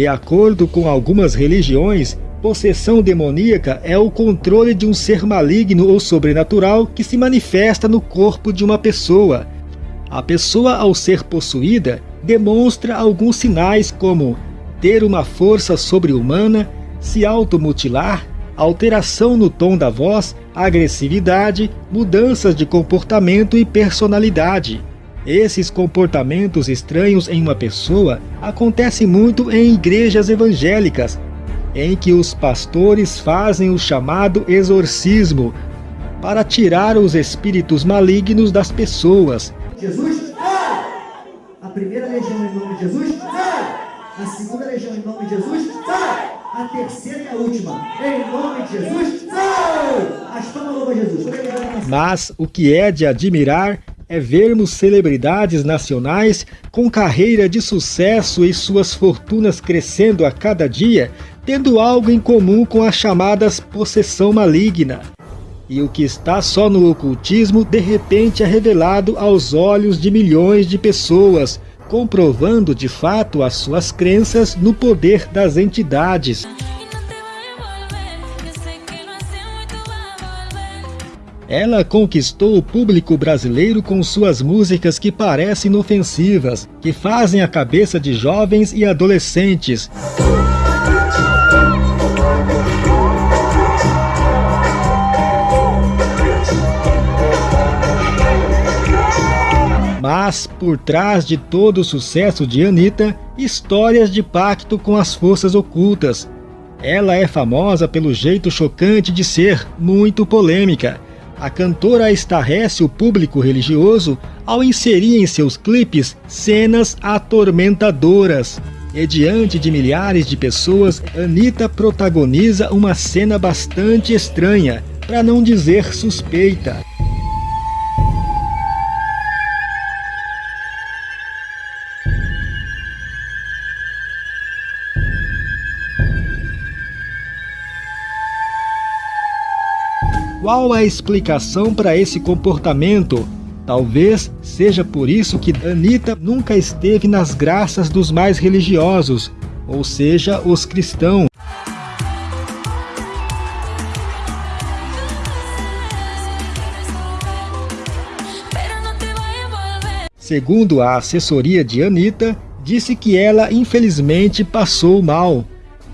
De acordo com algumas religiões, possessão demoníaca é o controle de um ser maligno ou sobrenatural que se manifesta no corpo de uma pessoa. A pessoa, ao ser possuída, demonstra alguns sinais como ter uma força sobre-humana, se automutilar, alteração no tom da voz, agressividade, mudanças de comportamento e personalidade. Esses comportamentos estranhos em uma pessoa acontecem muito em igrejas evangélicas, em que os pastores fazem o chamado exorcismo para tirar os espíritos malignos das pessoas. Jesus, a primeira legião em nome de Jesus, a segunda legião em nome de Jesus, a terceira e a última, em nome de Jesus, as palmas louvam Jesus. Mas o que é de admirar é vermos celebridades nacionais com carreira de sucesso e suas fortunas crescendo a cada dia, tendo algo em comum com as chamadas possessão maligna. E o que está só no ocultismo, de repente é revelado aos olhos de milhões de pessoas, comprovando de fato as suas crenças no poder das entidades. Ela conquistou o público brasileiro com suas músicas que parecem inofensivas, que fazem a cabeça de jovens e adolescentes. Mas, por trás de todo o sucesso de Anitta, histórias de pacto com as forças ocultas. Ela é famosa pelo jeito chocante de ser, muito polêmica, a cantora estarrece o público religioso ao inserir em seus clipes cenas atormentadoras. E diante de milhares de pessoas, Anitta protagoniza uma cena bastante estranha, para não dizer suspeita. Qual a explicação para esse comportamento? Talvez seja por isso que Anitta nunca esteve nas graças dos mais religiosos, ou seja, os cristãos. Segundo a assessoria de Anitta, disse que ela infelizmente passou mal.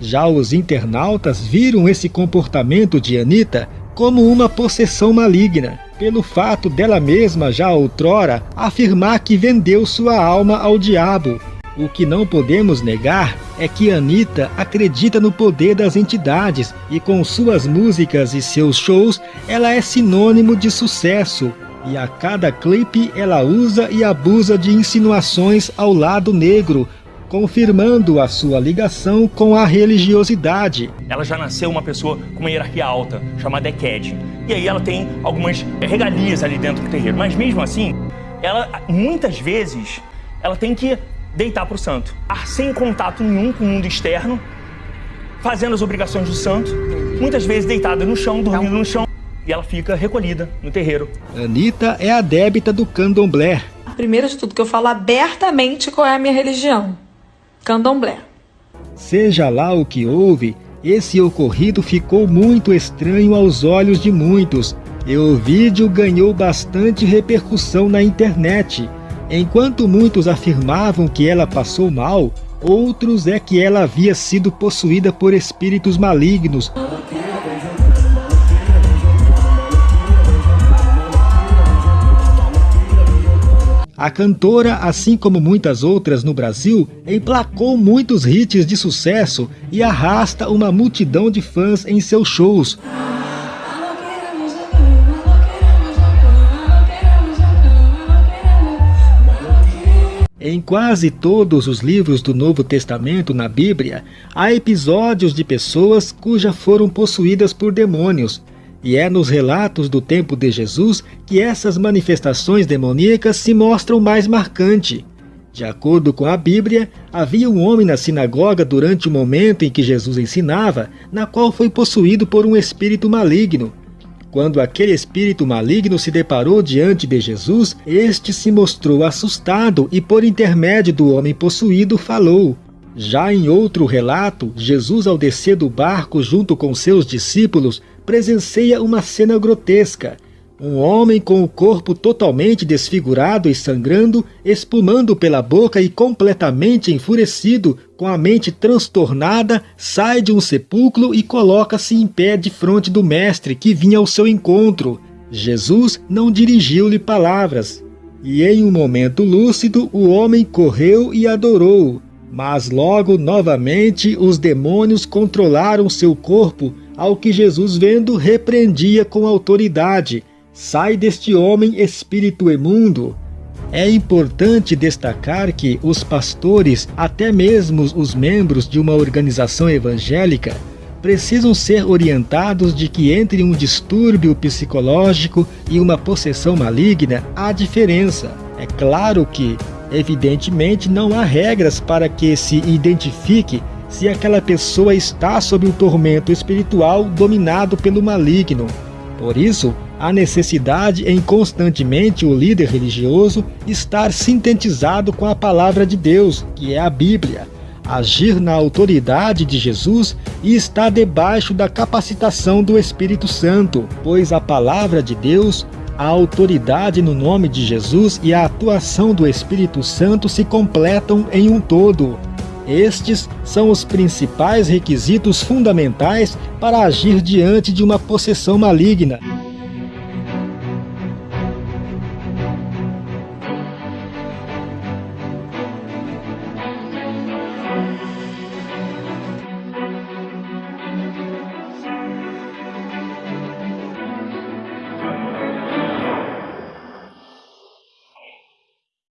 Já os internautas viram esse comportamento de Anitta como uma possessão maligna, pelo fato dela mesma já outrora afirmar que vendeu sua alma ao diabo. O que não podemos negar é que Anitta acredita no poder das entidades e com suas músicas e seus shows ela é sinônimo de sucesso. E a cada clipe ela usa e abusa de insinuações ao lado negro, confirmando a sua ligação com a religiosidade. Ela já nasceu uma pessoa com uma hierarquia alta, chamada Eked. E aí ela tem algumas regalias ali dentro do terreiro. Mas mesmo assim, ela muitas vezes ela tem que deitar para o santo. Sem contato nenhum com o mundo externo, fazendo as obrigações do santo, muitas vezes deitada no chão, dormindo no chão, e ela fica recolhida no terreiro. Anitta é a débita do candomblé. Primeiro de tudo, que eu falo abertamente qual é a minha religião candomblé. Seja lá o que houve, esse ocorrido ficou muito estranho aos olhos de muitos, e o vídeo ganhou bastante repercussão na internet. Enquanto muitos afirmavam que ela passou mal, outros é que ela havia sido possuída por espíritos malignos, A cantora, assim como muitas outras no Brasil, emplacou muitos hits de sucesso e arrasta uma multidão de fãs em seus shows. Em quase todos os livros do Novo Testamento na Bíblia, há episódios de pessoas cujas foram possuídas por demônios, e é nos relatos do tempo de Jesus que essas manifestações demoníacas se mostram mais marcante. De acordo com a Bíblia, havia um homem na sinagoga durante o momento em que Jesus ensinava, na qual foi possuído por um espírito maligno. Quando aquele espírito maligno se deparou diante de Jesus, este se mostrou assustado e, por intermédio do homem possuído, falou: Já em outro relato, Jesus, ao descer do barco junto com seus discípulos, presencia uma cena grotesca. Um homem com o corpo totalmente desfigurado e sangrando, espumando pela boca e completamente enfurecido, com a mente transtornada, sai de um sepulcro e coloca-se em pé de frente do Mestre que vinha ao seu encontro. Jesus não dirigiu-lhe palavras. E em um momento lúcido, o homem correu e adorou. Mas logo novamente os demônios controlaram seu corpo, ao que Jesus, vendo, repreendia com autoridade: Sai deste homem, espírito imundo. É importante destacar que os pastores, até mesmo os membros de uma organização evangélica, precisam ser orientados de que entre um distúrbio psicológico e uma possessão maligna há diferença. É claro que Evidentemente, não há regras para que se identifique se aquela pessoa está sob um tormento espiritual dominado pelo maligno. Por isso, há necessidade em constantemente o líder religioso estar sintetizado com a palavra de Deus, que é a Bíblia, agir na autoridade de Jesus e estar debaixo da capacitação do Espírito Santo, pois a palavra de Deus a autoridade no nome de Jesus e a atuação do Espírito Santo se completam em um todo. Estes são os principais requisitos fundamentais para agir diante de uma possessão maligna.